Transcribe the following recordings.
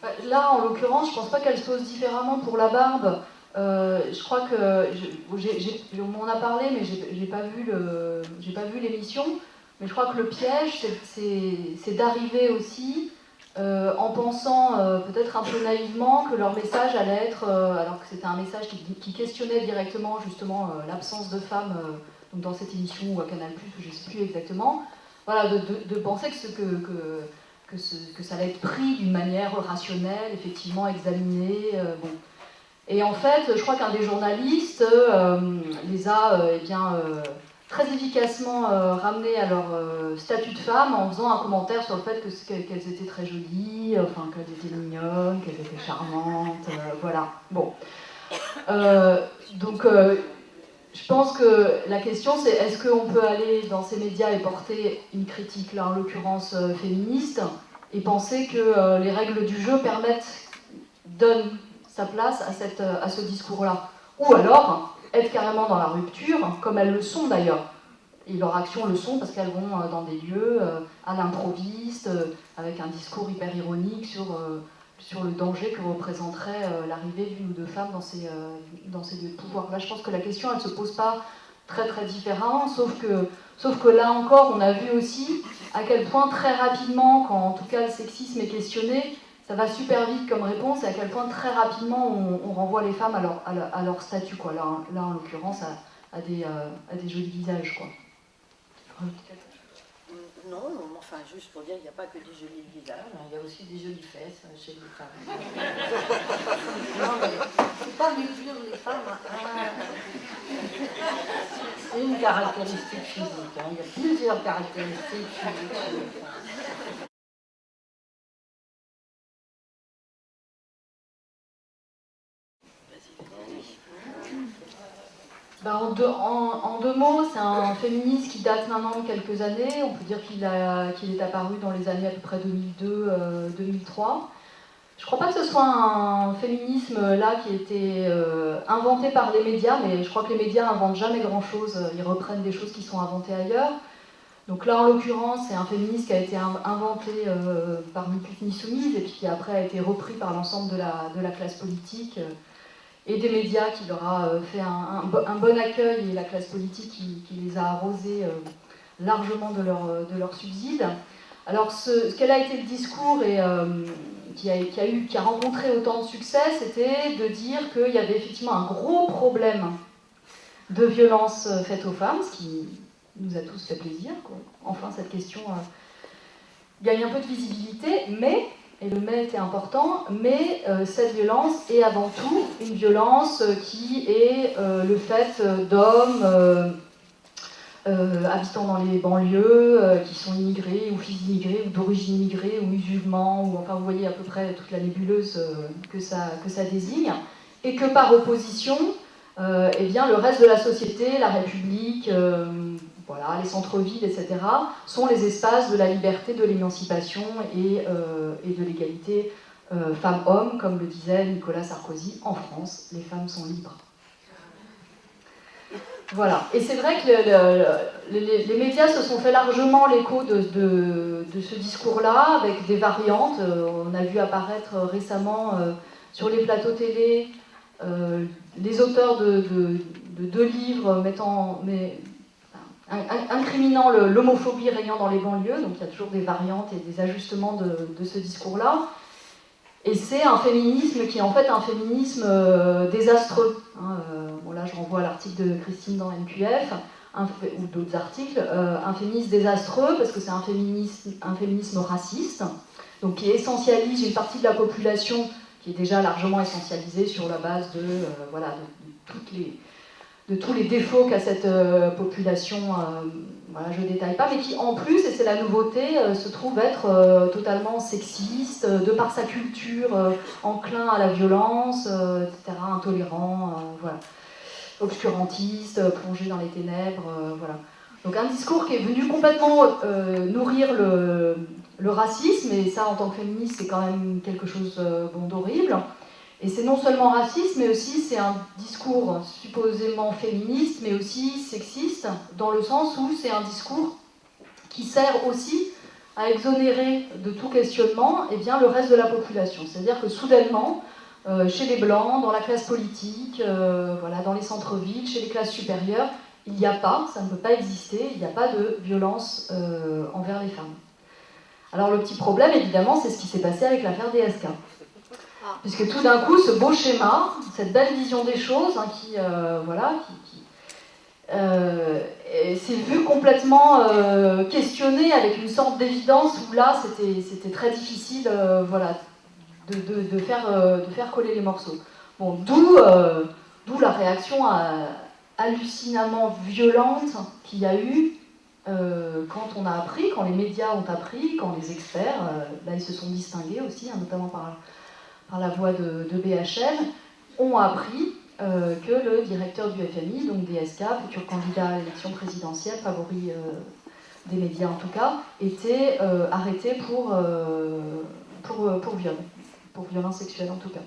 Bah, là, en l'occurrence, je pense pas qu'elle se pose différemment pour la barbe. Euh, je crois que, on m'en a parlé, mais j'ai pas vu l'émission. Mais je crois que le piège, c'est d'arriver aussi euh, en pensant euh, peut-être un peu naïvement que leur message allait être, alors que c'était un message qui, questionnait directement justement l'absence de femmes dans cette émission ou à Canal+, je ne sais plus exactement, voilà, de, penser que, ça allait être pris d'une manière rationnelle, effectivement examiné. Euh, bon. Et en fait, je crois qu'un des journalistes euh, les a euh, eh bien, très efficacement ramenés à leur statut de femme en faisant un commentaire sur le fait qu'elles étaient très jolies, enfin qu'elles étaient mignonnes, qu'elles étaient charmantes, voilà. Bon. donc, je pense que la question c'est est-ce qu'on peut aller dans ces médias et porter une critique, là en l'occurrence euh, féministe, et penser que euh, les règles du jeu permettent, donnent sa place à, cette, euh, à ce discours-là? Ou alors être carrément dans la rupture, comme elles le sont d'ailleurs. Et leurs actions le sont parce qu'elles vont dans des lieux à l'improviste, avec un discours hyper ironique sur sur le danger que représenterait euh, l'arrivée d'une ou deux femmes dans ces, euh, dans ces lieux de pouvoir. Là, je pense que la question, elle ne se pose pas très très différemment, sauf que, sauf que là encore, on a vu aussi à quel point très rapidement, quand en tout cas le sexisme est questionné, ça va super vite comme réponse, et à quel point très rapidement on, renvoie les femmes à leur, à leur, statut, quoi. Là, là en l'occurrence, à, des, euh, à des jolis visages. Quoi. Non, enfin, juste pour dire, il n'y a pas que des jolis visages, hein, il y a aussi des jolies fesses hein, chez les femmes. non, mais il ne faut pas réduire les femmes à une caractéristique physique. Hein. Il y a plusieurs caractéristiques physiques Ben, en, deux, mots, c'est un féministe qui date maintenant de quelques années. On peut dire qu'il est apparu dans les années à peu près 2002-2003. Euh, je ne crois pas que ce soit un féminisme là qui a été euh, inventé par les médias, mais je crois que les médias n'inventent jamais grand-chose. Ils reprennent des choses qui sont inventées ailleurs. Donc là, en l'occurrence, c'est un féministe qui a été inventé euh, par Ni ni soumise et puis qui après a été repris par l'ensemble de la, classe politique et des médias qui leur a euh, fait un, bon accueil et la classe politique qui, les a arrosés euh, largement de leur, de leur. Alors ce, quel a été le discours et, euh, qui, a, qui a rencontré autant de succès, c'était de dire qu'il y avait effectivement un gros problème de violence faite aux femmes, ce qui nous a tous fait plaisir. Enfin, cette question gagne un peu de visibilité, mais et le mais était important, mais euh, cette violence est avant tout une violence qui est euh, le fait d'hommes euh, habitant dans les banlieues, qui sont immigrés ou fils d'immigrés ou d'origine immigrée ou musulmans, ou enfin vous voyez à peu près toute la nébuleuse que, ça, que ça désigne, et que par opposition, eh bien, le reste de la société, la République, voilà, les centres-villes, etc., sont les espaces de la liberté, de l'émancipation et, euh, de l'égalité euh, femmes-hommes, comme le disait Nicolas Sarkozy, en France, les femmes sont libres. Voilà, et c'est vrai que les, médias se sont fait largement l'écho de, ce discours-là, avec des variantes. Euh, on a vu apparaître récemment sur les plateaux télé les auteurs de, deux livres mettant, incriminant l'homophobie régnant dans les banlieues, donc il y a toujours des variantes et des ajustements de, ce discours-là. Et c'est un féminisme qui est en fait un féminisme euh, désastreux. Hein, euh, bon là je renvoie à l'article de Christine dans NQF, ou d'autres articles, euh, un féminisme désastreux parce que c'est un féminisme, un féminisme raciste, donc qui essentialise une partie de la population qui est déjà largement essentialisée sur la base de, voilà, de toutes les, de tous les défauts qu'a cette euh, population, euh, voilà, je ne détaille pas, mais qui en plus, et c'est la nouveauté, euh, se trouve être totalement sexiste, de par sa culture, enclin à la violence, etc., intolérant, voilà, obscurantiste, plongé dans les ténèbres, voilà. Donc un discours qui est venu complètement nourrir le, racisme, et ça en tant que féministe c'est quand même quelque chose d'horrible. Et c'est non seulement raciste, mais aussi c'est un discours supposément féministe, mais aussi sexiste, dans le sens où c'est un discours qui sert aussi à exonérer de tout questionnement eh bien, le reste de la population. C'est-à-dire que soudainement, euh, chez les Blancs, dans la classe politique, euh, voilà, dans les centres-villes, chez les classes supérieures, il n'y a pas, ça ne peut pas exister, il n'y a pas de violence euh, envers les femmes. Alors le petit problème, évidemment, c'est ce qui s'est passé avec l'affaire DSK. Puisque tout d'un coup, ce beau schéma, cette belle vision des choses, hein, qui, euh, voilà, qui, euh, s'est vu complètement euh, questionné avec une sorte d'évidence où là, c'était très difficile voilà, de, faire, de faire coller les morceaux. Bon, D'où la réaction hallucinamment violente qu'il y a eu quand on a appris, quand les médias ont appris, quand les experts, là ils se sont distingués aussi, hein, notamment par par la voix de, BHL, ont appris euh, que le directeur du FMI, donc DSK, futur candidat à l'élection présidentielle, favori euh, des médias en tout cas, était euh, arrêté pour, pour, pour viol, pour violence sexuelle en tout cas.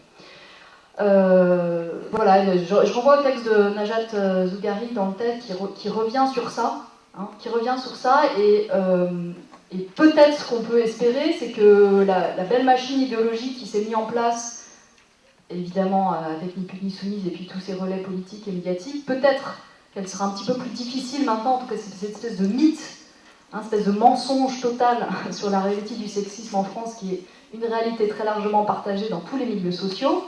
voilà, je, renvoie au texte de Najat Zougari dans le texte qui, revient sur ça, hein, qui revient sur ça et et peut-être ce qu'on peut espérer, c'est que la, belle machine idéologique qui s'est mise en place, évidemment avec Ni Pute Ni Soumise et puis tous ces relais politiques et médiatiques, peut-être qu'elle sera un petit peu plus difficile maintenant, en tout cas cette espèce de mythe, hein, espèce de mensonge total sur la réalité du sexisme en France, qui est une réalité très largement partagée dans tous les milieux sociaux,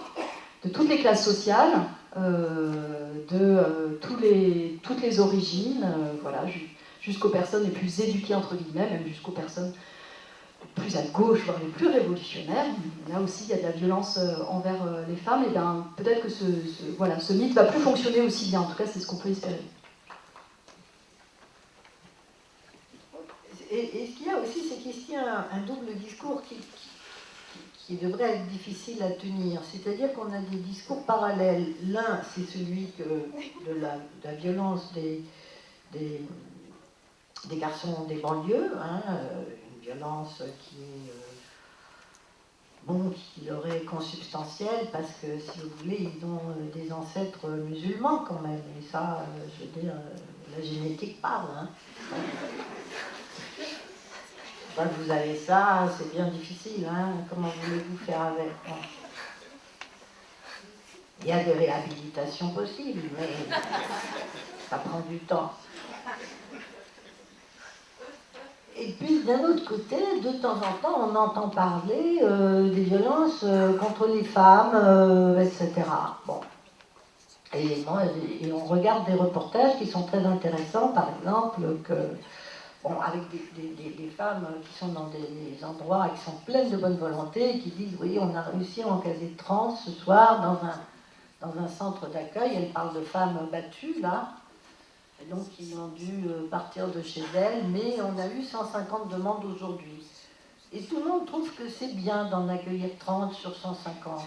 de toutes les classes sociales, euh, de euh, toutes les origines, euh, voilà, jusqu'aux personnes les plus éduquées, entre guillemets, même jusqu'aux personnes plus à gauche, voire les plus révolutionnaires. Là aussi, il y a de la violence euh, envers euh, les femmes, et bien peut-être que ce, voilà, ce mythe va plus fonctionner aussi bien. En tout cas, c'est ce qu'on peut espérer. Et, ce qu'il y a aussi, c'est qu'ici, un, un double discours qui, devrait être difficile à tenir. C'est-à-dire qu'on a des discours parallèles. L'un, c'est celui que, de, la, violence des des garçons des banlieues, hein, euh, une violence qui est euh, bon, qui leur est consubstantielle parce que si vous voulez, ils ont euh, des ancêtres musulmans quand même, et ça, je veux dire, la génétique parle. Hein. Quand vous avez ça, c'est bien difficile, hein. comment voulez-vous faire avec Il y a des réhabilitations possibles, mais ça prend du temps. Et puis d'un autre côté, de temps en temps, on entend parler euh, des violences euh, contre les femmes, euh, etc. Bon. Et, on regarde des reportages qui sont très intéressants, par exemple, que, avec des, femmes qui sont dans des endroits qui sont pleines de bonne volonté et qui disent Oui, on a réussi à encaser trans ce soir dans un, dans un centre d'accueil. Elles parlent de femmes battues, là donc ils ont dû euh, partir de chez elles, mais on a eu 150 demandes aujourd'hui. Et tout le monde trouve que c'est bien d'en accueillir 30 sur 150.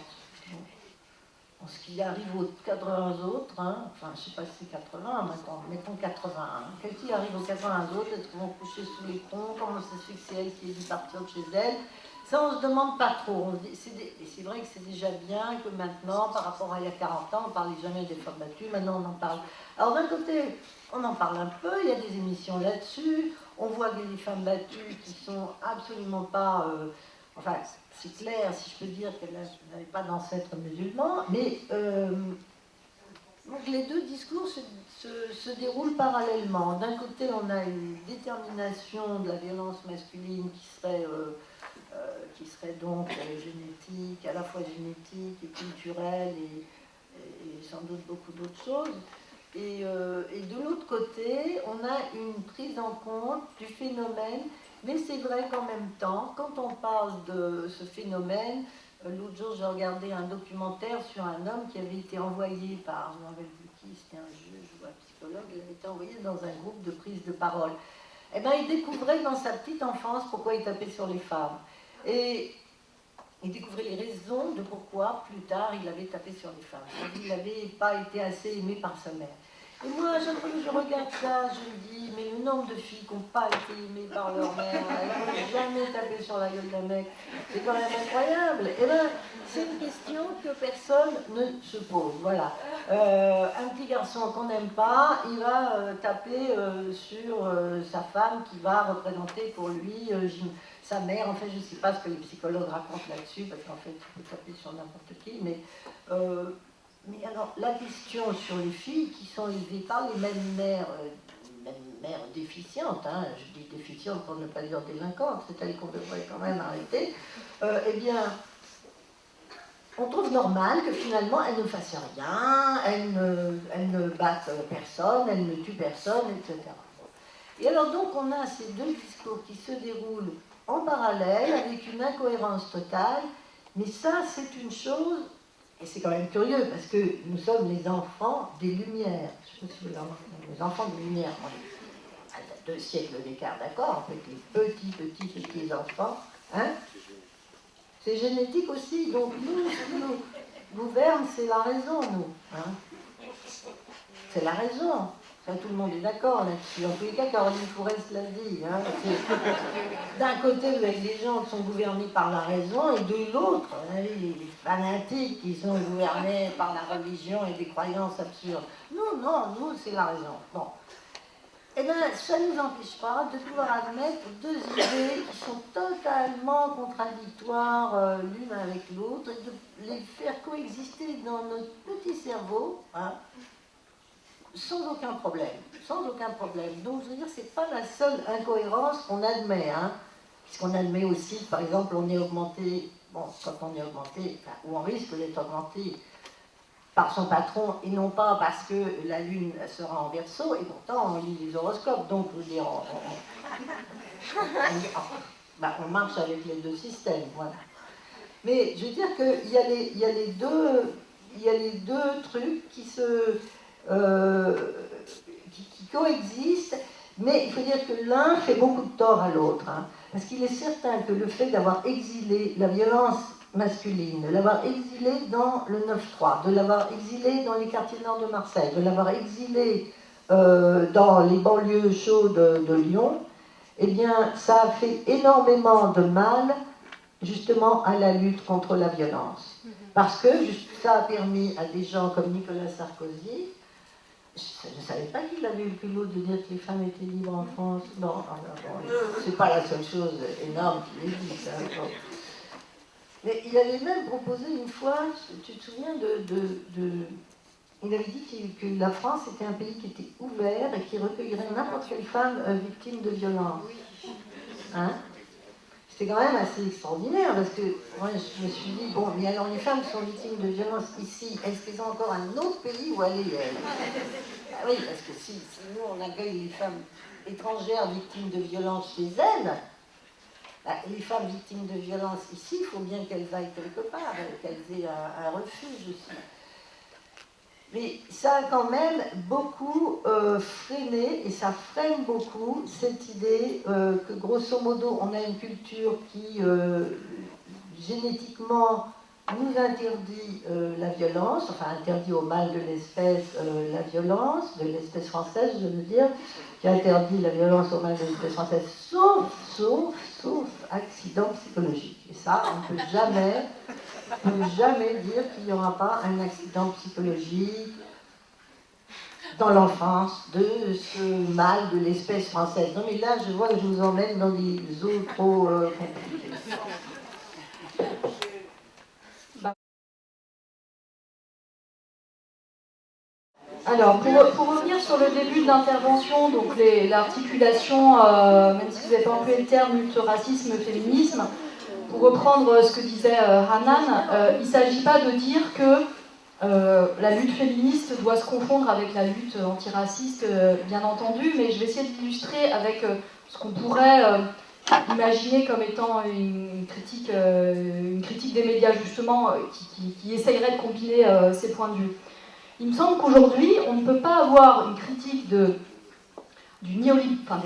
En ce qui arrive aux 80 autres, hein, enfin je ne sais pas si c'est 80 maintenant, mettons 81. Qu'est-ce qui arrive aux 80 autres, elles vont coucher sous les ponts, comment ça se fait que c'est elle qui est dû partir de chez elle? Ça, on ne se demande pas trop. C'est vrai que c'est déjà bien que maintenant, par rapport à il y a 40 ans, on ne parlait jamais des femmes battues, maintenant on en parle. Alors d'un côté, on en parle un peu, il y a des émissions là-dessus, on voit des femmes battues qui sont absolument pas... Euh, enfin, c'est clair, si je peux dire qu'elles n'avaient pas d'ancêtres musulmans, mais... Euh, les deux discours se, déroulent parallèlement. D'un côté, on a une détermination de la violence masculine qui serait... Euh, donc génétique, à la fois génétique et culturelle et, sans doute beaucoup d'autres choses. Euh, et, de l'autre côté, on a une prise en compte du phénomène, mais c'est vrai qu'en même temps, quand on parle de ce phénomène, l'autre jour j'ai regardé un documentaire sur un homme qui avait été envoyé par, je ne me rappelle qui, c'était un juge ou un psychologue, il avait été envoyé dans un groupe de prise de parole. Eh bien, il découvrait dans sa petite enfance pourquoi il tapait sur les femmes. Et il découvrait les raisons de pourquoi, plus tard, il avait tapé sur les femmes. Il n'avait pas été assez aimé par sa mère. Moi, chaque fois que je regarde ça, je me dis, mais le nombre de filles qui n'ont pas été aimées par leur mère, elles n'ont jamais tapé sur la gueule d'un mec, c'est quand même incroyable. Et eh ben, c'est une question que personne ne se pose. Voilà. Euh, un petit garçon qu'on n'aime pas, il va euh, taper euh, sur sa femme qui va représenter pour lui sa mère. En fait, je ne sais pas ce que les psychologues racontent là-dessus, parce qu'en fait, tu peux taper sur n'importe qui, mais mais alors, la question sur les filles qui sont élevées par les mêmes mères, euh, mères déficientes, hein, je dis déficientes pour ne pas dire délinquantes, c'est elles qu'on devrait quand même arrêter, euh, eh bien, on trouve normal que finalement elles ne fassent rien, elles ne, elles ne battent personne, elles ne tuent personne, etc. Et alors donc on a ces deux discours qui se déroulent en parallèle avec une incohérence totale, mais ça c'est une chose et c'est quand même curieux parce que nous sommes les enfants des Lumières. Je vous les enfants des Lumières. A deux siècles d'écart, d'accord Avec les petits, petits, petits enfants. Hein c'est génétique aussi. Donc nous, nous gouverne, c'est la raison, nous. Hein c'est la raison tout le monde est d'accord là-dessus. En tous les cas, Caroline Fourest l'a dit. Hein, d'un côté, vous avez gens qui sont gouvernés par la raison, et de l'autre, vous avez les, fanatiques qui sont gouvernés par la religion et des croyances absurdes. Non, non, nous, c'est la raison. Bon. Eh bien, ça ne nous empêche pas de pouvoir admettre deux idées qui sont totalement contradictoires euh, l'une avec l'autre et de les faire coexister dans notre petit cerveau. Hein, sans aucun problème, sans aucun problème. Donc je veux dire, c'est pas la seule incohérence qu'on admet, hein, puisqu'on admet aussi, par exemple, on est augmenté, bon, quand on est augmenté, ou on risque d'être augmenté par son patron, et non pas parce que la Lune sera en verso, et pourtant on lit les horoscopes, donc je veux dire, on, bah, marche avec les deux systèmes, voilà. Mais je veux dire qu'il y, a les deux, il y a les deux trucs qui se, euh, qui, coexistent, mais il faut dire que l'un fait beaucoup de tort à l'autre. Hein. parce qu'il est certain que le fait d'avoir exilé la violence masculine, de l'avoir exilé dans le 9-3, de l'avoir exilé dans les quartiers nord de Marseille, de l'avoir exilé euh, dans les banlieues chaudes de, Lyon, eh bien, ça a fait énormément de mal justement à la lutte contre la violence. Mm-hmm. Parce que ça a permis à des gens comme Nicolas Sarkozy je ne savais pas qu'il avait eu le culot de dire que les femmes étaient libres en France. Non, ah, c'est pas la seule chose énorme qu'il ait dit, ça. Mais il avait même proposé une fois, tu te souviens de. de, il avait dit que, la France était un pays qui était ouvert et qui recueillerait n'importe quelle femme euh, victime de violence. Hein? C'est quand même assez extraordinaire parce que moi je me suis dit, bon, mais alors les femmes qui sont victimes de violences ici, est-ce qu'elles ont encore un autre pays où aller elles ah Oui, parce que si, nous on accueille les femmes étrangères victimes de violences chez elles, bah, les femmes victimes de violences ici, il faut bien qu'elles aillent quelque part, qu'elles aient un refuge aussi. Mais ça a quand même beaucoup euh, freiné, et ça freine beaucoup, cette idée euh, que grosso modo, on a une culture qui euh, génétiquement nous interdit la violence, enfin interdit au mal de l'espèce la violence, de l'espèce française, je veux dire, qui interdit la violence au mal de l'espèce française, sauf, sauf, sauf accident psychologique. Et ça, on ne peut jamais ne jamais dire qu'il n'y aura pas un accident psychologique dans l'enfance de ce mal de l'espèce française. Non mais là, je vois que je vous emmène dans des eaux trop euh. Alors, pour, revenir sur le début de l'intervention, donc l'articulation, euh, même si vous n'avez pas employé le terme lutte racisme, féminisme, pour reprendre ce que disait euh, Hanan, euh, il ne s'agit pas de dire que euh, la lutte féministe doit se confondre avec la lutte antiraciste, bien entendu, mais je vais essayer d'illustrer avec ce qu'on pourrait imaginer comme étant une critique, une critique des médias, justement, qui, essayerait de combiner ces points de vue. Il me semble qu'aujourd'hui, on ne peut pas avoir une critique des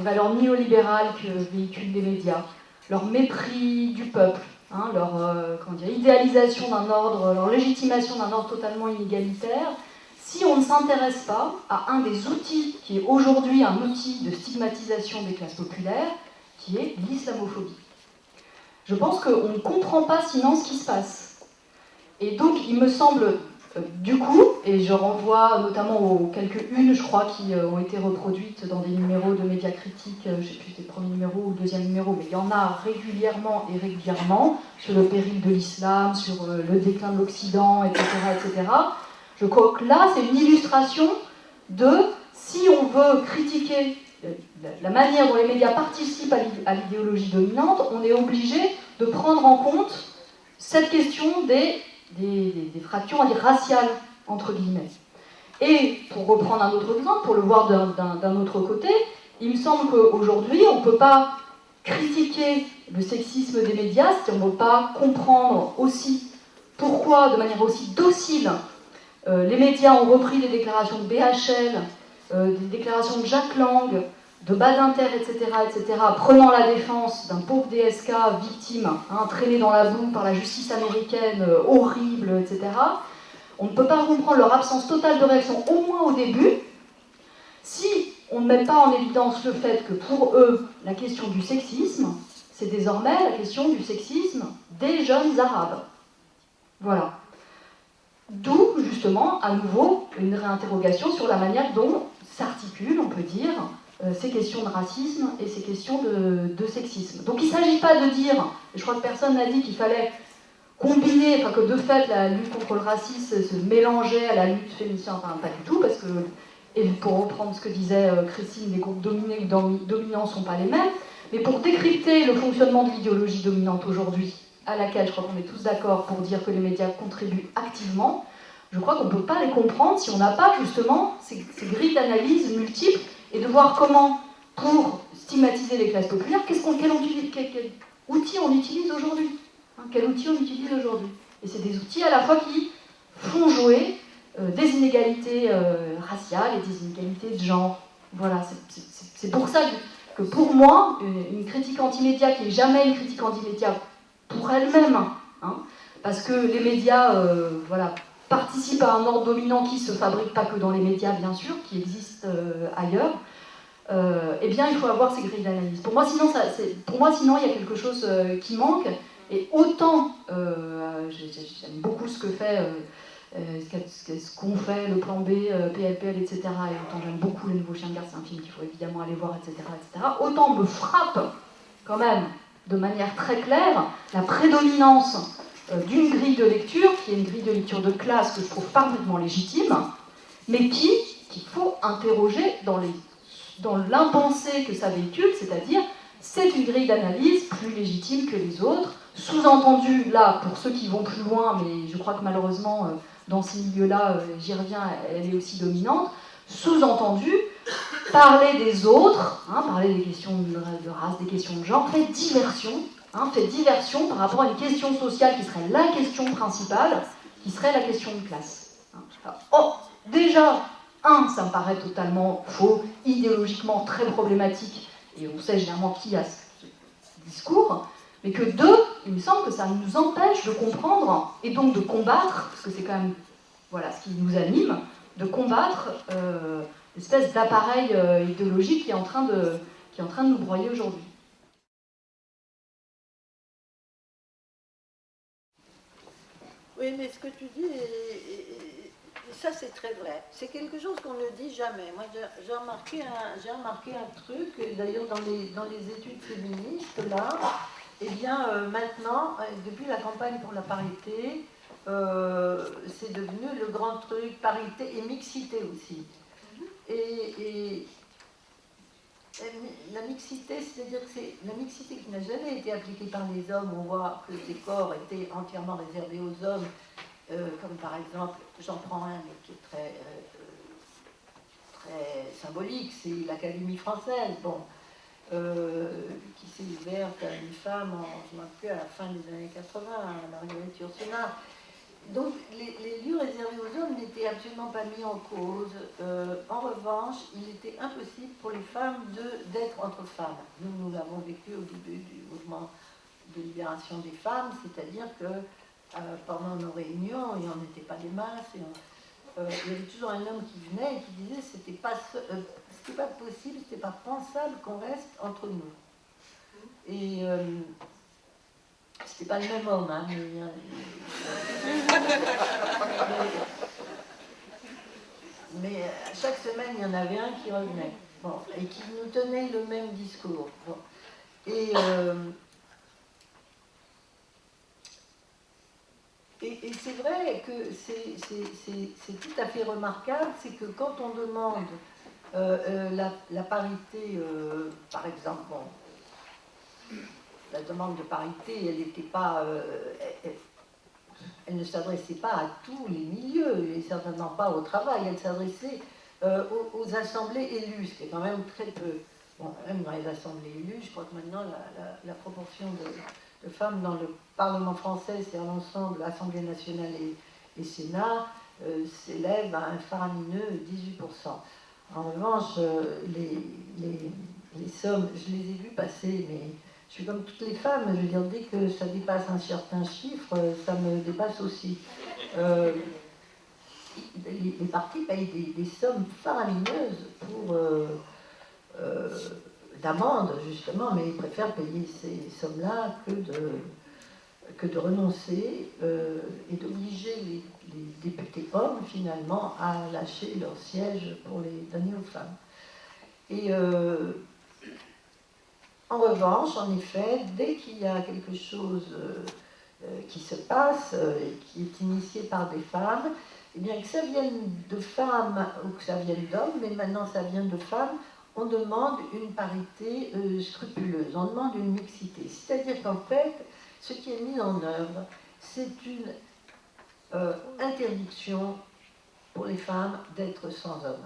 valeurs néolibérales que véhiculent les médias, leur mépris du peuple, hein, leur euh, idéalisation d'un ordre, leur légitimation d'un ordre totalement inégalitaire, si on ne s'intéresse pas à un des outils qui est aujourd'hui un outil de stigmatisation des classes populaires, qui est l'islamophobie. Je pense qu'on ne comprend pas sinon ce qui se passe. Et donc, il me semble du coup, et je renvoie notamment aux quelques unes, je crois, qui euh, ont été reproduites dans des numéros de médias critiques, euh, je ne sais plus si c'était le premier numéro ou le deuxième numéro, mais il y en a régulièrement et régulièrement sur le péril de l'islam, sur le déclin de l'Occident, etc., etc. Je crois que là, c'est une illustration de si on veut critiquer la manière dont les médias participent à l'idéologie dominante, on est obligé de prendre en compte cette question des des, fractures raciales, entre guillemets. Et pour reprendre un autre exemple, pour le voir d'un autre côté, il me semble qu'aujourd'hui, on ne peut pas critiquer le sexisme des médias si on ne veut pas comprendre aussi pourquoi, de manière aussi docile, euh, les médias ont repris des déclarations de BHL, euh, des déclarations de Jacques Lang, de Badinter, etc., etc., prenant la défense d'un pauvre DSK victime, hein, traîné dans la boue par la justice américaine, euh, horrible, etc., on ne peut pas comprendre leur absence totale de réaction, au moins au début, si on ne met pas en évidence le fait que pour eux, la question du sexisme, c'est désormais la question du sexisme des jeunes arabes. Voilà. D'où, justement, à nouveau, une réinterrogation sur la manière dont s'articule, on peut dire, ces questions de racisme et ces questions de, sexisme. Donc il ne s'agit pas de dire, et je crois que personne n'a dit qu'il fallait combiner, enfin que de fait la lutte contre le racisme se mélangeait à la lutte féministe, enfin pas du tout, parce que, et pour reprendre ce que disait euh, Christine, les groupes dominés ou dominants ne sont pas les mêmes, mais pour décrypter le fonctionnement de l'idéologie dominante aujourd'hui, à laquelle je crois qu'on est tous d'accord pour dire que les médias contribuent activement, je crois qu'on ne peut pas les comprendre si on n'a pas justement ces grilles d'analyse multiples et de voir comment, pour stigmatiser les classes populaires, qu'est-ce qu'on, quel, outil on utilise aujourd'hui hein, Quel on utilise aujourd'hui Et c'est des outils à la fois qui font jouer euh, des inégalités euh, raciales et des inégalités de genre. Voilà, c'est pour ça que, pour moi, une, critique anti-média qui n'est jamais une critique anti-média pour elle-même, hein, parce que les médias, euh, voilà, participe à un ordre dominant qui ne se fabrique pas que dans les médias, bien sûr, qui existe euh, ailleurs, euh, eh bien, il faut avoir ces grilles d'analyse. Pour moi, sinon, pour moi, sinon, il y a quelque chose euh, qui manque. Et autant, j'aime beaucoup ce que fait, ce qu'ont fait le plan B, PLPL, etc. Et autant j'aime beaucoup Le Nouveau Chien de Garde, c'est un film qu'il faut évidemment aller voir, etc., etc. Autant me frappe quand même, de manière très claire, la prédominance d'une grille de lecture, qui est une grille de lecture de classe que je trouve parfaitement légitime, mais qui qu'il faut interroger dans, dans l'impensé que ça véhicule, c'est-à-dire c'est une grille d'analyse plus légitime que les autres, sous-entendu, là, pour ceux qui vont plus loin, mais je crois que malheureusement, euh, dans ces milieux-là, euh, j'y reviens, elle est aussi dominante, sous-entendu, parler des autres, hein, parler des questions de race, des questions de genre, fait diversion Hein, fait diversion par rapport à une question sociale qui serait la question principale, qui serait la question de classe. Hein. oh, déjà, un, ça me paraît totalement faux, idéologiquement très problématique, et on sait généralement qui a ce discours, mais que deux, il me semble que ça nous empêche de comprendre, et donc de combattre, parce que c'est quand même voilà, ce qui nous anime, de combattre euh, l'espèce d'appareil euh, idéologique qui est, en train de, qui est en train de nous broyer aujourd'hui. Oui, mais ce que tu dis, ça c'est très vrai. C'est quelque chose qu'on ne dit jamais. Moi j'ai remarqué, un, remarqué un truc, d'ailleurs dans les, dans les études féministes, là, eh bien euh, maintenant, euh, depuis la campagne pour la parité, euh, c'est devenu le grand truc, parité et mixité aussi. et la mixité, c'est-à-dire que c'est la mixité qui n'a jamais été appliquée par les hommes. On voit que ces corps étaient entièrement réservés aux hommes, euh, comme par exemple, j'en prends un mais qui est très, euh, très symbolique, c'est l'Académie française, bon, euh, qui s'est ouverte à une femme, en, je à la fin des années 80, à Marguerite Yourcenar donc les, lieux réservés aux hommes n'étaient absolument pas mis en cause. Euh, en revanche, il était impossible pour les femmes d'être entre femmes. Nous, nous l'avons vécu au début du mouvement de libération des femmes, c'est-à-dire que euh, pendant nos réunions, il n'y en était pas des masses, euh, il y avait toujours un homme qui venait et qui disait c'était pas, c'était pas possible, c'était pas pensable qu'on reste entre nous. Et c'était pas le même homme, hein, mais, mais, chaque semaine il y en avait un qui revenait, bon, et qui nous tenait le même discours. Et Et, c'est vrai que c'est tout à fait remarquable, c'est que quand on demande euh, euh, la, parité, euh, par exemple, la demande de parité, elle n'était pas, elle, ne s'adressait pas à tous les milieux, et certainement pas au travail, elle s'adressait aux, assemblées élues, ce qui est quand même très peu. Bon, même dans les assemblées élues, je crois que maintenant la proportion de femmes dans le Parlement français, c'est-à-dire l'ensemble, l'Assemblée nationale et, Sénat, euh, s'élève à un faramineux 18%. En revanche, euh, les, sommes, je les ai vues passer, mais je suis comme toutes les femmes, je veux dire, dès que ça dépasse un certain chiffre, ça me dépasse aussi. Euh, les, partis payent des, sommes faramineuses pour d'amende, justement, mais ils préfèrent payer ces sommes-là que de, que de renoncer euh, et d'obliger les, députés hommes, finalement, à lâcher leur siège pour les donner aux femmes. Et euh, en revanche, en effet, dès qu'il y a quelque chose euh, qui se passe et qui est initié par des femmes, eh bien que ça vienne de femmes ou que ça vienne d'hommes, mais maintenant ça vient de femmes, on demande une parité euh, scrupuleuse, on demande une mixité. C'est-à-dire qu'en fait, ce qui est mis en œuvre, c'est une euh, interdiction pour les femmes d'être sans homme.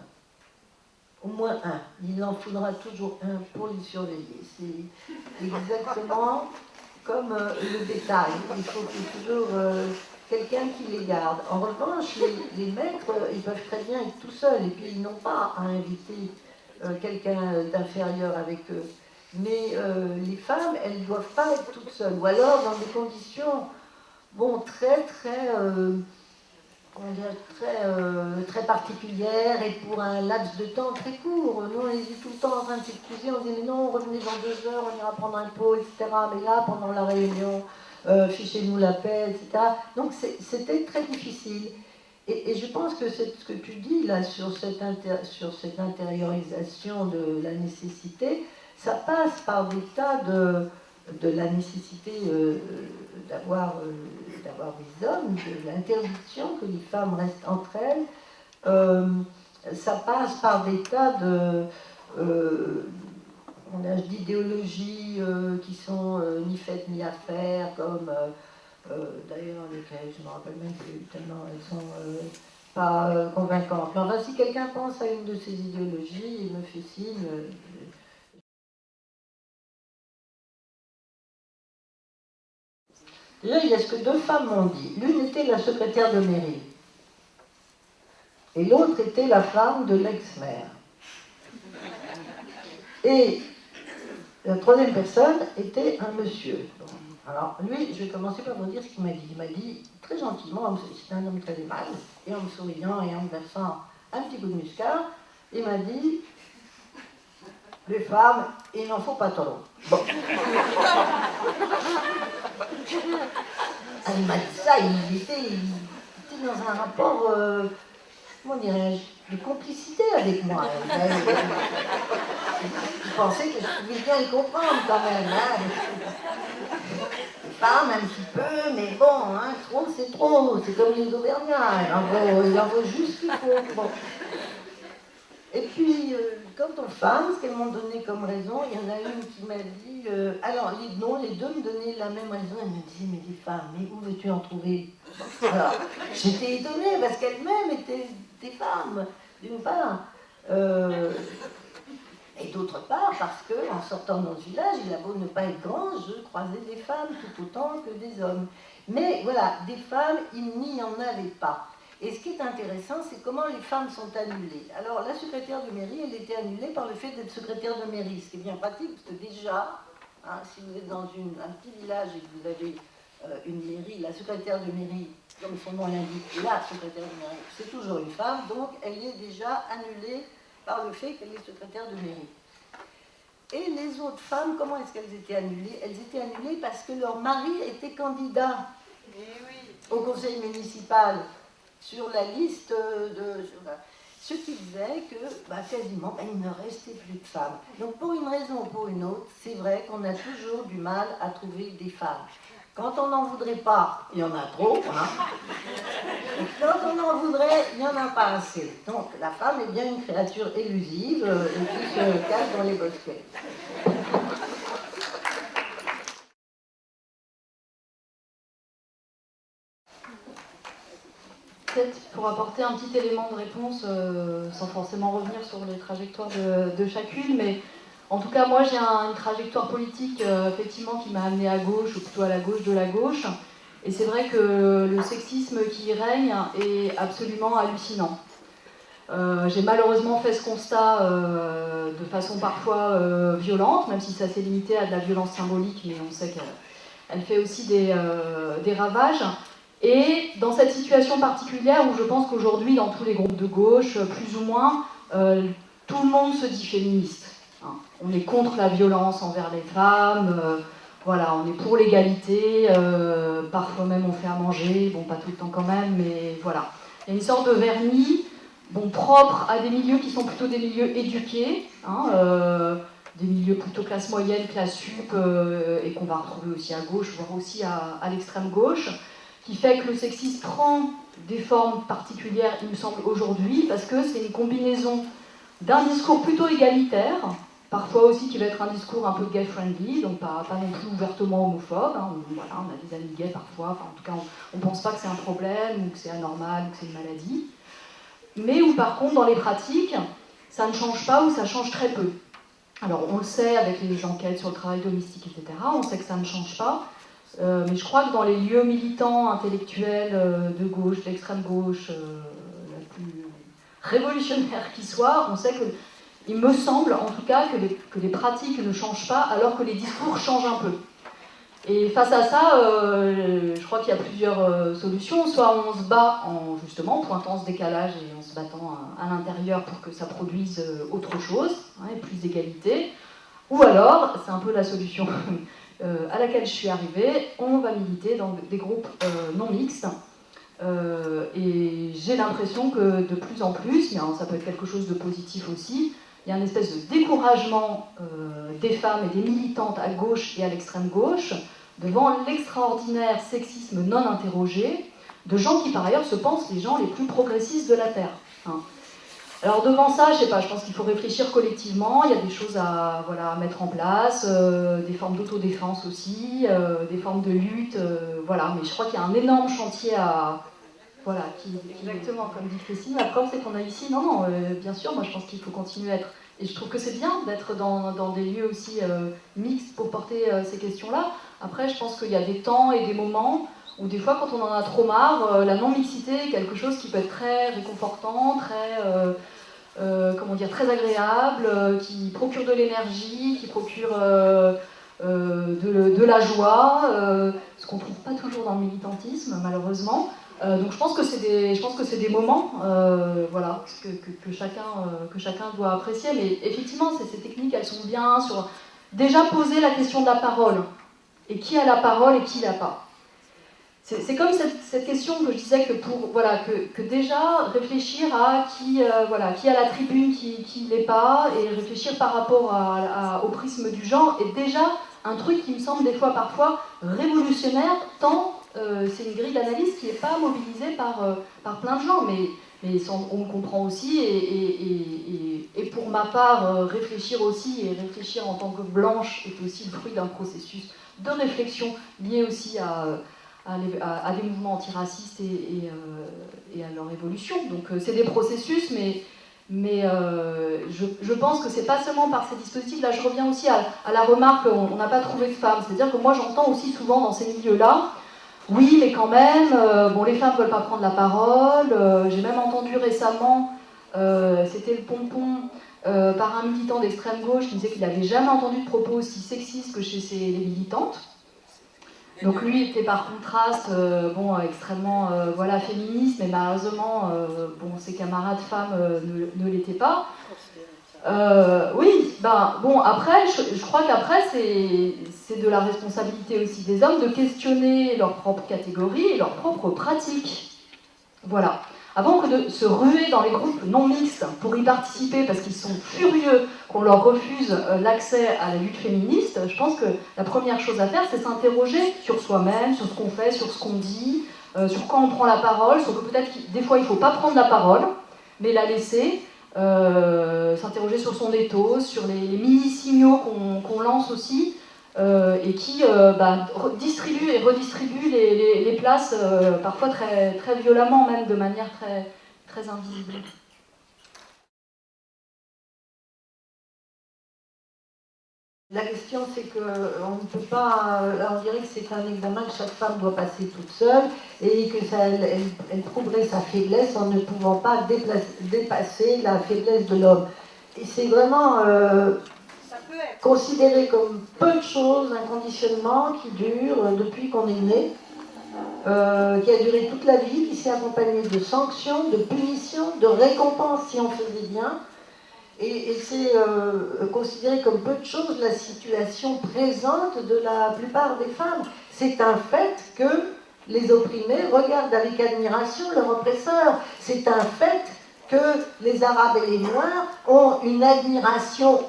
Au moins un. Il en faudra toujours un pour les surveiller. C'est exactement comme euh, le détail. Il faut toujours quelqu'un qui les garde. En revanche, les, maîtres, ils peuvent très bien être tout seuls et puis ils n'ont pas à inviter euh, quelqu'un d'inférieur avec eux. Mais euh, les femmes, elles ne doivent pas être toutes seules. Ou alors dans des conditions, bon, très, très, euh, très, très particulières et pour un laps de temps très court. Nous, on était tout le temps en train de s'excuser. On disait, mais non, revenez dans deux heures, on ira prendre un pot, etc. Mais là, pendant la réunion, fichez-nous la paix, etc. Donc c'était très difficile. Et, je pense que ce que tu dis là sur cette, sur cette intériorisation de la nécessité, ça passe par des tas de, de la nécessité euh, d'avoir euh, d'avoir des hommes, de l'interdiction que les femmes restent entre elles. Euh, ça passe par des tas de d'idéologies qui sont ni faites ni à faire, comme euh, d'ailleurs, lesquelles je me rappelle même plus tellement elles sont euh, pas euh, convaincantes. Mais enfin, si quelqu'un pense à une de ces idéologies, il me fait signe. Là, il y a ce que deux femmes m'ont dit. L'une était la secrétaire de mairie. Et l'autre était la femme de l'ex-maire. Et la troisième personne était un monsieur. Alors, lui, je vais commencer par vous dire ce qu'il m'a dit. Il m'a dit, très gentiment, c'est un homme très aimable, et en me souriant et en me versant un petit coup de muscat, il m'a dit, les femmes, il n'en faut pas trop. Bon. Dit ça, il était, dans un rapport, euh, comment dirais-je, de complicité avec moi. Il, pensait que je pouvais bien le comprendre quand même. Hein femme un petit peu, mais bon, hein, trop c'est trop, c'est comme les Auvergnats, il en faut, juste qu'il faut. Et puis, euh, aux femmes, ce qu'elles m'ont donné comme raison, il y en a une qui m'a dit, euh, alors les, non, les deux me donnaient la même raison, elles me disaient, mais les femmes, mais où veux-tu en trouver? Alors, j'étais étonnée parce qu'elles-mêmes étaient des femmes, d'une part. Euh, et d'autre part, parce que en sortant dans ce village, il a beau ne pas être grand, je croisais des femmes tout autant que des hommes. Mais voilà, des femmes, il n'y en avait pas. Et ce qui est intéressant, c'est comment les femmes sont annulées. Alors, la secrétaire de mairie, elle était annulée par le fait d'être secrétaire de mairie, ce qui est bien pratique, parce que déjà, hein, si vous êtes dans une, un petit village et que vous avez une mairie, la secrétaire de mairie, comme son nom l'indique, la secrétaire de mairie, c'est toujours une femme, donc elle est déjà annulée par le fait qu'elle est secrétaire de mairie. Et les autres femmes, comment est-ce qu'elles étaient annulées? Elles étaient annulées parce que leur mari était candidat au conseil municipal sur la liste de... ce qui faisait que bah, quasiment bah, il ne restait plus de femmes. Donc pour une raison ou pour une autre, c'est vrai qu'on a toujours du mal à trouver des femmes. Quand on n'en voudrait pas, il y en a trop. Hein. quand on en voudrait, il n'y en a pas assez. Donc la femme est bien une créature élusive euh, et qui se cache dans les bosquets. Peut-être pour apporter un petit élément de réponse, euh, sans forcément revenir sur les trajectoires de, chacune, mais en tout cas, moi, j'ai une trajectoire politique, euh, effectivement, qui m'a amené à gauche, ou plutôt à la gauche de la gauche. Et c'est vrai que le sexisme qui règne est absolument hallucinant. Euh, j'ai malheureusement fait ce constat de façon parfois violente, même si ça s'est limité à de la violence symbolique, mais on sait qu'elle fait aussi des, ravages. Et dans cette situation particulière où je pense qu'aujourd'hui, dans tous les groupes de gauche, plus ou moins, tout le monde se dit féministe. Hein. On est contre la violence envers les femmes, euh, voilà, on est pour l'égalité, euh, parfois même on fait à manger, bon pas tout le temps quand même, mais voilà. Il y a une sorte de vernis, bon, propre à des milieux qui sont plutôt des milieux éduqués, hein, euh, des milieux plutôt classe moyenne, classe sup, et qu'on va retrouver aussi à gauche, voire aussi à l'extrême gauche, qui fait que le sexisme prend des formes particulières, il me semble, aujourd'hui, parce que c'est une combinaison d'un discours plutôt égalitaire, Parfois aussi qui va être un discours un peu gay-friendly, donc pas, non plus ouvertement homophobe. Hein. On, voilà, on a des amis gays parfois, en tout cas on ne pense pas que c'est un problème, ou que c'est anormal, ou que c'est une maladie. Mais où par contre dans les pratiques, ça ne change pas ou ça change très peu. Alors on le sait avec les enquêtes sur le travail domestique, etc., on sait que ça ne change pas. Euh, mais je crois que dans les lieux militants, intellectuels, euh, de gauche, d'extrême gauche, euh, la plus révolutionnaire qui soit, on sait que il me semble en tout cas que les, que les, pratiques ne changent pas alors que les discours changent un peu. Et face à ça, je crois qu'il y a plusieurs solutions. Soit on se bat en justement pointant ce décalage et en se battant à, l'intérieur pour que ça produise autre chose, hein, et plus d'égalité. Ou alors, c'est un peu la solution à laquelle je suis arrivée, on va militer dans des groupes non mixtes. et j'ai l'impression que de plus en plus, mais ça peut être quelque chose de positif aussi, il y a une espèce de découragement euh, des femmes et des militantes à gauche et à l'extrême gauche devant l'extraordinaire sexisme non interrogé de gens qui par ailleurs se pensent les gens les plus progressistes de la Terre. Hein. Alors devant ça, je sais pas, je pense qu'il faut réfléchir collectivement, il y a des choses à, voilà, mettre en place, euh, des formes d'autodéfense aussi, euh, des formes de lutte, voilà, mais je crois qu'il y a un énorme chantier à, voilà, qui, exactement comme dit Christine. La preuve, c'est qu'on a ici, non, non, euh, bien sûr, moi je pense qu'il faut continuer à être. Et je trouve que c'est bien d'être dans, dans, des lieux aussi euh, mixtes pour porter euh, ces questions-là. Après, je pense qu'il y a des temps et des moments où, des fois, quand on en a trop marre, la non-mixité est quelque chose qui peut être très réconfortant, très. Comment dire, très agréable, qui procure de l'énergie, qui procure de, de, la joie, ce qu'on ne trouve pas toujours dans le militantisme, malheureusement. Euh, donc je pense que c'est des, des moments, euh, voilà, que, que, chacun, euh, que chacun doit apprécier. Mais effectivement, ces techniques, elles sont bien sur déjà poser la question de la parole et qui a la parole et qui l'a pas. C'est comme cette, question que je disais que pour voilà que, déjà réfléchir à qui voilà qui a la tribune, qui, qui l'est pas, et réfléchir par rapport à, au prisme du genre est déjà un truc qui me semble des fois parfois révolutionnaire tant euh, c'est une grille d'analyse qui n'est pas mobilisée par, euh, par plein de gens, mais, mais on me comprend aussi, et, et, pour ma part, euh, réfléchir aussi, et réfléchir en tant que blanche est aussi le fruit d'un processus de réflexion lié aussi à, à, des mouvements antiracistes et, et, à leur évolution. Donc c'est des processus, mais, mais je, pense que c'est pas seulement par ces dispositifs, là je reviens aussi à, la remarque qu'on n'a pas trouvé de femmes, c'est-à-dire que moi j'entends aussi souvent dans ces milieux-là, oui, mais quand même, euh, bon, les femmes ne veulent pas prendre la parole. Euh, j'ai même entendu récemment, euh, c'était le pompon, par un militant d'extrême gauche qui disait qu'il n'avait jamais entendu de propos aussi sexistes que chez les militantes. Donc lui était par contraste, euh, bon, extrêmement, euh, voilà, féministe, mais malheureusement, euh, bon, ses camarades femmes ne, l'étaient pas. oui, ben, bon, après, je, je crois qu'après, c'est de la responsabilité aussi des hommes de questionner leur propre catégorie et leurs propres pratiques. Voilà avant que de se ruer dans les groupes non mixtes pour y participer parce qu'ils sont furieux qu'on leur refuse euh, l'accès à la lutte féministe, je pense que la première chose à faire, c'est s'interroger sur soi-même, sur ce qu'on fait, sur ce qu'on dit, euh, sur quand on prend la parole, sur que peut-être des fois il ne faut pas prendre la parole, mais la laisser, euh, s'interroger sur son éthos, sur les, mini-signaux qu'on lance aussi, euh, et qui euh, bah, distribue et redistribue les, places, euh, parfois très, très violemment, même de manière très, très invisible. La question, c'est qu'on ne peut pas. on dirait que c'est un examen que chaque femme doit passer toute seule et que ça, elle, trouverait sa faiblesse en ne pouvant pas dépasser la faiblesse de l'homme. Et c'est vraiment considéré comme peu de choses, un conditionnement qui dure depuis qu'on est né, euh, qui a duré toute la vie, qui s'est accompagné de sanctions, de punitions, de récompenses si on faisait bien. Et, c'est euh, considéré comme peu de choses la situation présente de la plupart des femmes. C'est un fait que les opprimés regardent avec admiration leur oppresseur. C'est un fait que les Arabes et les Noirs ont une admiration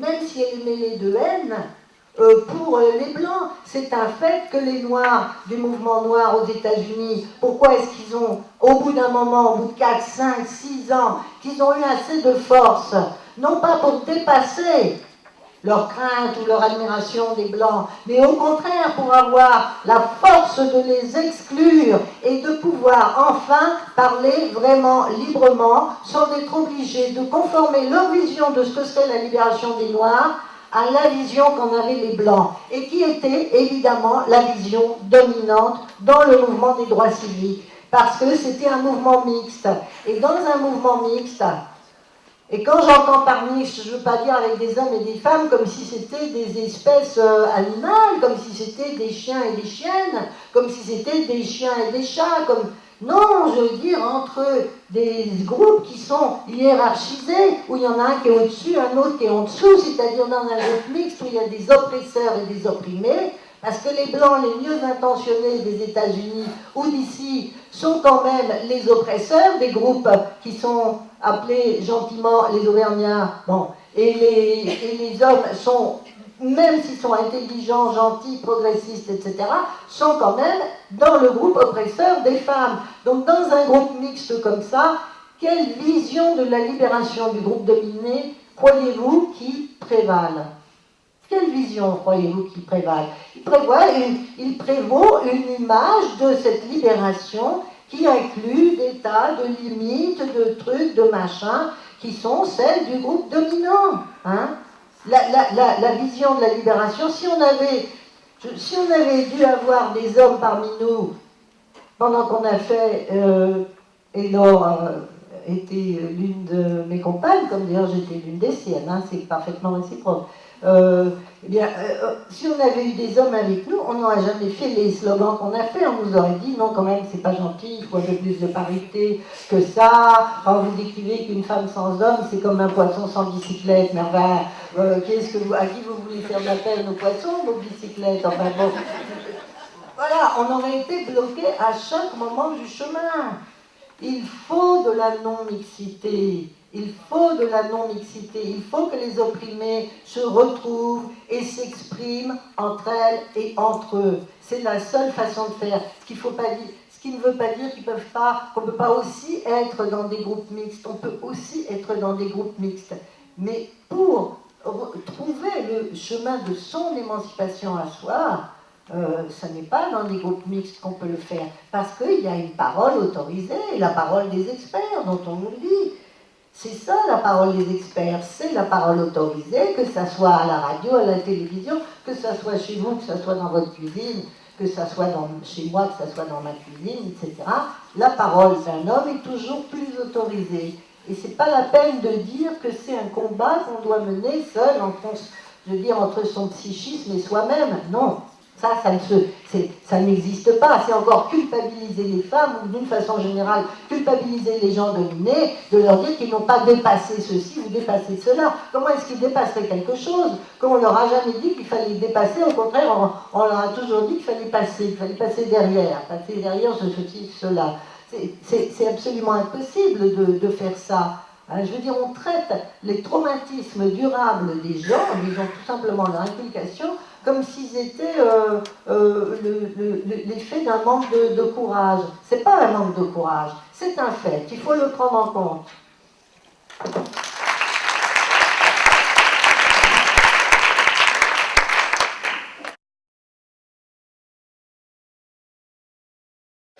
même si elle est mêlée de haine, euh, pour euh, les Blancs. C'est un fait que les Noirs du mouvement noir aux États-Unis, pourquoi est-ce qu'ils ont, au bout d'un moment, au bout de 4, 5, 6 ans, qu'ils ont eu assez de force, non pas pour dépasser leur crainte ou leur admiration des Blancs, mais au contraire pour avoir la force de les exclure et de pouvoir enfin parler vraiment librement sans être obligés de conformer leur vision de ce que serait la libération des Noirs à la vision qu'en avaient les Blancs, et qui était évidemment la vision dominante dans le mouvement des droits civiques, parce que c'était un mouvement mixte. Et dans un mouvement mixte, et quand j'entends par mixte, je ne veux pas dire avec des hommes et des femmes comme si c'était des espèces euh, animales, comme si c'était des chiens et des chiennes, comme si c'était des chiens et des chats, comme... Non, je veux dire entre des groupes qui sont hiérarchisés, où il y en a un qui est au-dessus, un autre qui est en dessous, c'est-à-dire dans un groupe mixte où il y a des oppresseurs et des opprimés, parce que les blancs les mieux intentionnés des États-Unis ou d'ici sont quand même les oppresseurs des groupes qui sont appelés gentiment les Auvergnats. Bon, et les, les hommes sont, même s'ils sont intelligents, gentils, progressistes, etc., sont quand même dans le groupe oppresseur des femmes. Donc dans un groupe mixte comme ça, quelle vision de la libération du groupe dominé croyez-vous qui prévale? Quelle vision croyez-vous qu'il prévale? Il, il prévaut une image de cette libération qui inclut des tas de limites, de trucs, de machins, qui sont celles du groupe dominant. Hein la, vision de la libération, si on avait, dû avoir des hommes parmi nous, pendant qu'on a fait, euh, et Laure était l'une de mes compagnes, comme d'ailleurs j'étais l'une des siennes, hein, c'est parfaitement réciproque. Euh, eh euh, si on avait eu des hommes avec nous, on n'aurait jamais fait les slogans qu'on a fait. On nous aurait dit non, quand même, c'est pas gentil, il faut un peu plus de parité que ça. Vous décrivez qu'une femme sans homme, c'est comme un poisson sans bicyclette. Mais enfin, euh, que vous, à qui vous voulez faire de la peine aux poissons, vos bicyclettes? Enfin bon. Voilà, on aurait été bloqué à chaque moment du chemin. Il faut de la non-mixité. Il faut de la non-mixité, il faut que les opprimés se retrouvent et s'expriment entre elles et entre eux. C'est la seule façon de faire. Ce, qu'il faut pas dire, ce qui ne veut pas dire qu'on ne peut pas aussi être dans des groupes mixtes. On peut aussi être dans des groupes mixtes. Mais pour trouver le chemin de son émancipation à soi, euh, ce n'est pas dans des groupes mixtes qu'on peut le faire, parce qu'il y a une parole autorisée, la parole des experts dont on nous le dit. C'est ça la parole des experts, c'est la parole autorisée, que ça soit à la radio, à la télévision, que ça soit chez vous, que ça soit dans votre cuisine, que ça soit chez moi, que ça soit dans ma cuisine, etc. La parole d'un homme est toujours plus autorisée. Et c'est pas la peine de dire que c'est un combat qu'on doit mener seul, entre, je veux dire, entre son psychisme et soi-même. Non, Ça, ça, ça n'existe pas. C'est encore culpabiliser les femmes ou d'une façon générale culpabiliser les gens dominés, de leur dire qu'ils n'ont pas dépassé ceci ou dépassé cela. Comment est-ce qu'ils dépasseraient quelque chose Comme on leur a jamais dit qu'il fallait dépasser, au contraire, on, leur a toujours dit qu'il fallait passer, qu'il fallait passer derrière, passer derrière ce, ceci, cela. C'est absolument impossible de, faire ça. Hein, je veux dire, on traite les traumatismes durables des gens, disons tout simplement leur inculcation, comme s'ils étaient euh, euh, l'effet d'un manque de, courage. Ce n'est pas un manque de courage, c'est un fait, il faut le prendre en compte.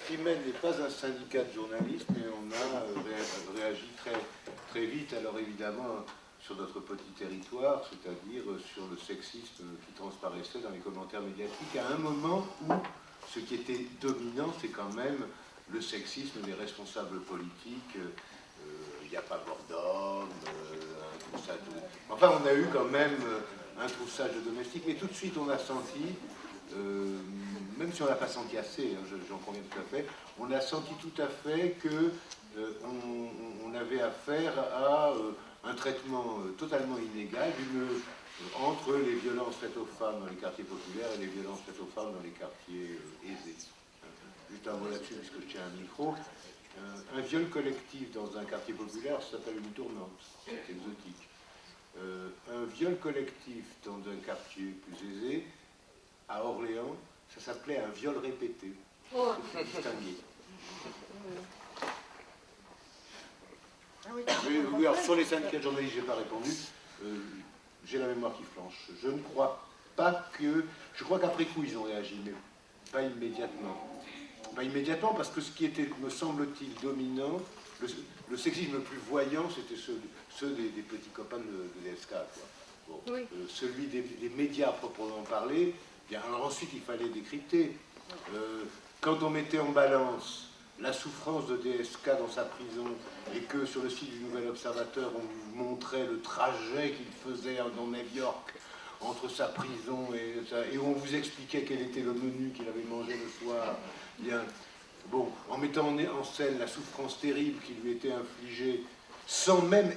Chimène n'est pas un syndicat de journalistes, mais on a euh, réagi très, très vite. Alors évidemment, sur notre petit territoire, c'est-à-dire sur le sexisme qui transparaissait dans les commentaires médiatiques, à un moment où ce qui était dominant, c'est quand même le sexisme des responsables politiques. Euh, il n'y a pas Bordom, euh, un Enfin, on a eu quand même un troussage domestique, mais tout de suite, on a senti, euh, même si on n'a pas senti assez, hein, j'en conviens tout à fait, on a senti tout à fait que on, avait affaire à un traitement euh, totalement inégal euh, entre les violences faites aux femmes dans les quartiers populaires et les violences faites aux femmes dans les quartiers euh, aisés. Juste un mot là-dessus, puisque je tiens un micro. un viol collectif dans un quartier populaire, ça s'appelle une tournante, c'est exotique. un viol collectif dans un quartier plus aisé, à Orléans, ça s'appelait un viol répété. Oh. distingué. Oui, alors sur les syndicats de journalistes, je n'ai pas répondu. Euh, j'ai la mémoire qui flanche. Je ne crois pas que... Je crois qu'après coup, ils ont réagi, mais pas immédiatement. Pas immédiatement, parce que ce qui était, me semble-t-il, dominant, le, sexisme le plus voyant, c'était ceux, des, petits copains de, DSK. Euh, celui des, médias proprement parler, bien, alors ensuite, il fallait décrypter. Euh, quand on mettait en balance la souffrance de DSK dans sa prison et que sur le site du Nouvel Observateur, on vous montrait le trajet qu'il faisait dans New York entre sa prison et, et on vous expliquait quel était le menu qu'il avait mangé le soir. Bien, bon, en mettant en scène la souffrance terrible qui lui était infligée, sans même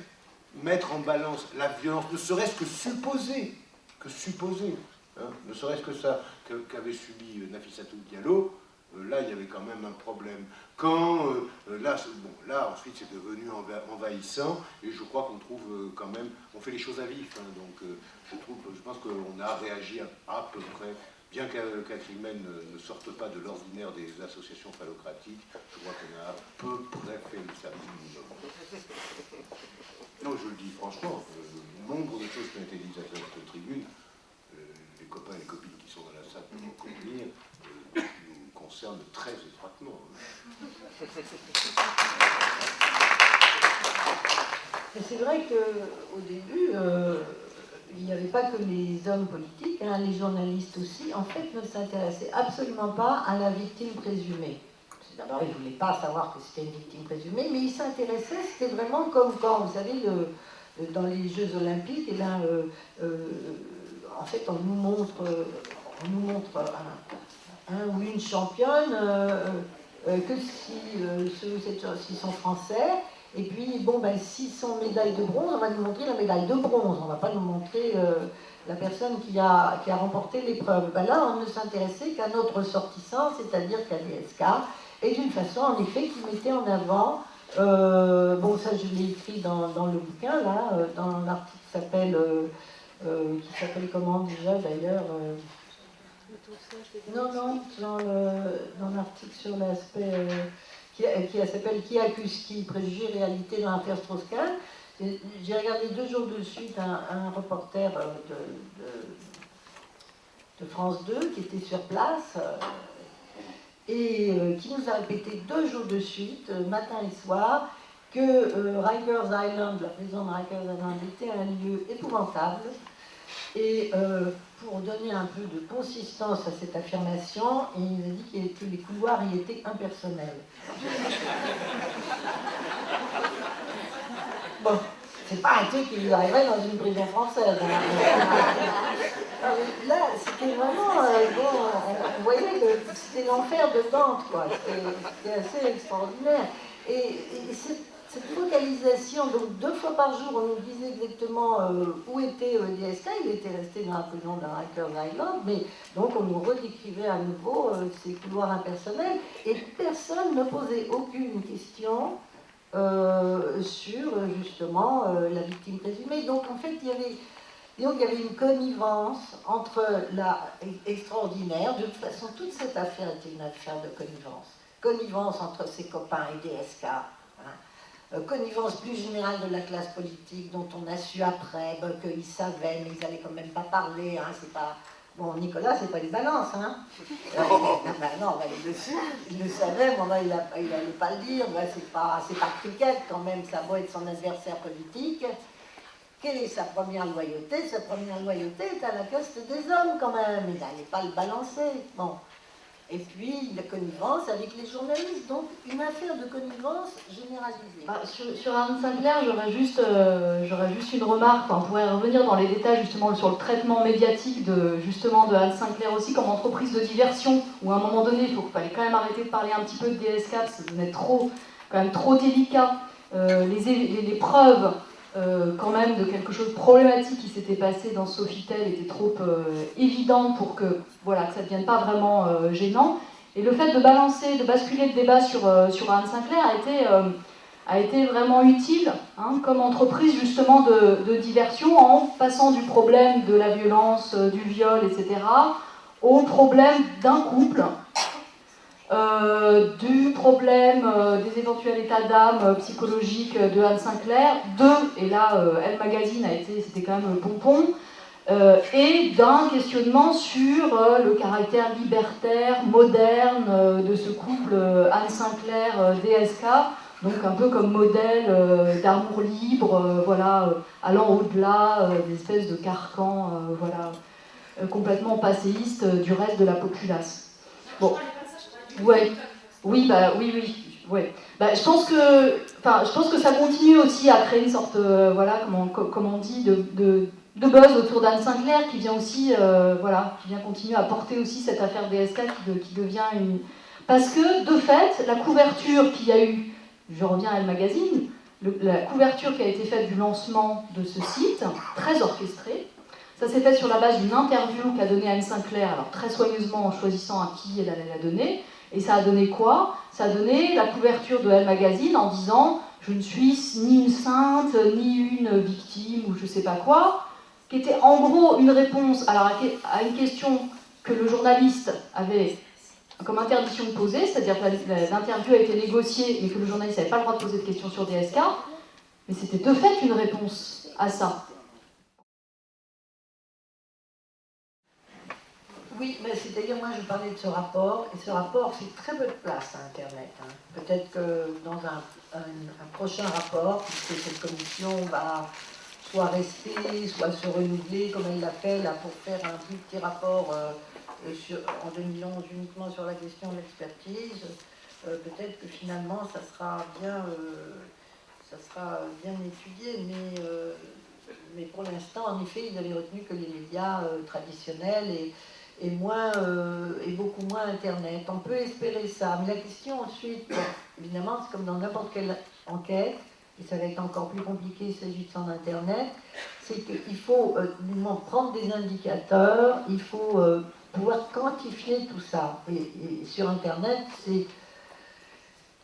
mettre en balance la violence, ne serait-ce que supposer, que supposer, hein, ne serait-ce que ça qu'avait subi Nafissatou Diallo, euh, là, il y avait quand même un problème. Quand, euh, là, bon, là, ensuite, c'est devenu envahissant, et je crois qu'on trouve euh, quand même, on fait les choses à vif, hein, donc je trouve, je pense qu'on a réagi à, peu près, bien qu'Acrimène ne sorte pas de l'ordinaire des associations phallocratiques, je crois qu'on a à peu près fait le service minimum. Non, je le dis franchement, nombre de choses qui ont été dites à cette tribune, les copains et les copines qui sont dans la salle peuvent convenir, très étroitement. C'est vrai qu'au début, euh, il n'y avait pas que les hommes politiques, hein, les journalistes aussi, en fait, ne s'intéressaient absolument pas à la victime présumée. D'abord, ils ne voulaient pas savoir que c'était une victime présumée, mais ils s'intéressaient, c'était vraiment comme quand, vous savez, dans les Jeux Olympiques, et là, euh, euh, en fait, on nous montre, on nous montre un, ou une championne, euh, euh, que si euh, ceux ou sont français. Et puis, bon, ben, s'ils sont médaille de bronze, on va nous montrer la médaille de bronze. On ne va pas nous montrer la personne qui a, qui a remporté l'épreuve. Ben là, on ne s'intéressait qu'à notre ressortissant, c'est-à-dire qu'à l'ESK, et d'une façon, en effet, qui mettait en avant, bon, ça je l'ai écrit dans, dans, le bouquin, là, dans l'article qui s'appelle, qui s'appelle comment déjà d'ailleurs non, non, dans l'article sur l'aspect euh, qui, qui s'appelle Qui accuse qui? Préjugés réalité dans l'affaire Strauss-Kahn. J'ai regardé deux jours de suite un, reporter euh, de, de, France 2 qui était sur place euh, et qui nous a répété deux jours de suite, matin et soir, que Rikers Island, la prison de Rikers Island, était un lieu épouvantable et pour donner un peu de consistance à cette affirmation, il nous a dit que les couloirs y étaient impersonnels. bon, c'est pas un truc qui lui arriverait dans une prison française. Hein. Là, c'était vraiment... Euh, bon, c'était l'enfer de Dante, quoi. C'était assez extraordinaire. Et, cette, focalisation, donc deux fois par jour, on nous disait exactement euh, où était euh, DSK, il était resté dans la prison de Rikers Island, mais donc on nous redécrivait à nouveau euh, ses couloirs impersonnels, et personne ne posait aucune question sur justement la victime présumée. Donc en fait, il y avait il y avait une connivence entre la extraordinaire, de toute façon toute cette affaire était une affaire de connivence. Connivence entre ses copains et DSK, euh, connivence plus générale de la classe politique dont on a su après ben, qu'ils savaient, mais ils n'allaient quand même pas parler. Hein, c'est pas... Bon, Nicolas, c'est pas les balances, hein euh, ben non, ben, il, le, savait, mais il n'allait pas le dire. c'est pas, pas cricket quand même, ça doit être son adversaire politique. Quelle est sa première loyauté? Sa première loyauté est à la caste des hommes quand même. Il n'allait pas le balancer. Bon. Et puis la connivence avec les journalistes. Donc une affaire de connivence généralisée. Ah, sur, sur, Anne Sinclair, j'aurais juste, euh, juste une remarque. on pourrait revenir dans les détails justement sur le traitement médiatique de, justement, de Anne Sinclair aussi comme entreprise de diversion. Où à un moment donné, il faut fallait quand même arrêter de parler un petit peu de DSK parce que vous êtes trop, quand même trop délicat. Euh, les preuves euh, quand même de quelque chose de problématique qui s'était passé dans Sofitel était trop euh, évident pour que, voilà, que ça ne devienne pas vraiment euh, gênant. Et le fait de balancer, de basculer le débat sur, sur Anne Sinclair a été, a été vraiment utile hein, comme entreprise justement de, diversion en passant du problème de la violence, du viol, etc., au problème d'un couple du problème euh, des éventuels états d'âme euh, psychologiques de Anne Sinclair, de, et là Elle Magazine a été, c'était quand même le pompon, et d'un questionnement sur le caractère libertaire, moderne de ce couple Anne Sinclair-DSK, donc un peu comme modèle d'amour libre, voilà, allant au-delà des espèces de carcans, voilà, complètement passéistes du reste de la populace. Bon. Ouais. Oui, bah oui, oui. Ouais. Bah, je pense que, je pense que ça continue aussi à créer une sorte, euh, voilà, comment, comment on dit, de, de, de buzz autour d'Anne Sinclair qui vient aussi, euh, voilà, qui vient continuer à porter aussi cette affaire DSK qui, qui devient une, parce que de fait, la couverture qu'il y a eu, je reviens à Elle Magazine, la couverture qui a été faite du lancement de ce site, très orchestré, ça s'est fait sur la base d'une interview qu'a donnée Anne Sinclair, alors très soigneusement en choisissant à qui elle allait la donner, et ça a donné quoi? Ça a donné la couverture de Elle Magazine en disant je ne suis ni une sainte, ni une victime, ou je ne sais pas quoi, qui était en gros une réponse à une question que le journaliste avait comme interdiction de poser, c'est-à-dire que l'interview a été négociée mais que le journaliste n'avait pas le droit de poser de questions sur DSK, mais c'était de fait une réponse à ça. Oui, mais c'est-à-dire, moi je parlais de ce rapport, et ce rapport fait très peu de place à Internet. Hein. Peut-être que dans un, prochain rapport, puisque cette commission va soit rester, soit se renouveler, comme elle l'a fait pour faire un petit rapport euh, sur, en 2011 uniquement sur la question de l'expertise, euh, peut-être que finalement ça sera bien, euh, ça sera bien étudié, mais, mais pour l'instant, en effet, ils avaient retenu que les médias traditionnels et et, moins, euh, et beaucoup moins Internet. On peut espérer ça. Mais la question ensuite, évidemment, c'est comme dans n'importe quelle enquête, et ça va être encore plus compliqué s'agissant d'Internet, c'est qu'il faut euh, prendre des indicateurs, il faut euh, pouvoir quantifier tout ça. Et, sur Internet, c'est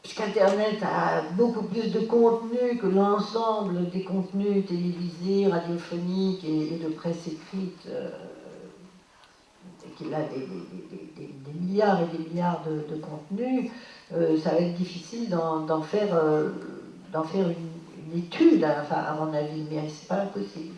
puisqu'Internet a beaucoup plus de contenu que l'ensemble des contenus télévisés, radiophoniques et, de presse écrite qu'il a des, milliards et des milliards de, contenus, euh, ça va être difficile d'en faire, euh, faire une, étude, à mon avis, mais c'est pas impossible.